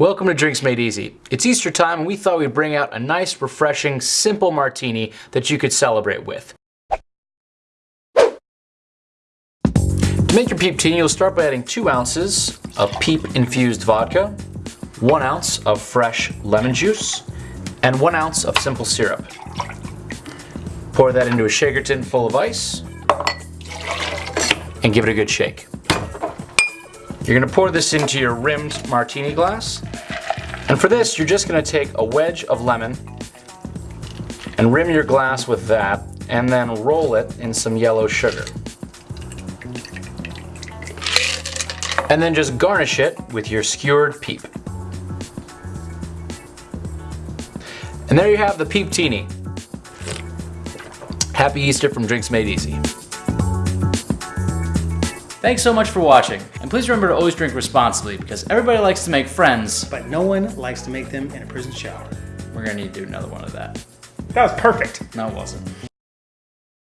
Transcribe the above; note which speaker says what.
Speaker 1: Welcome to Drinks Made Easy. It's Easter time and we thought we'd bring out a nice, refreshing, simple martini that you could celebrate with. To make your peeptini, you'll start by adding two ounces of peep infused vodka, one ounce of fresh lemon juice, and one ounce of simple syrup. Pour that into a shaker tin full of ice and give it a good shake. You're gonna pour this into your rimmed martini glass. And for this, you're just gonna take a wedge of lemon and rim your glass with that and then roll it in some yellow sugar. And then just garnish it with your skewered peep. And there you have the peeptini. Happy Easter from Drinks Made Easy. Thanks so much for watching, and please remember to always drink responsibly because everybody likes to make friends.
Speaker 2: But no one likes to make them in a prison shower.
Speaker 1: We're gonna need to do another one of that.
Speaker 2: That was perfect.
Speaker 1: No, it wasn't.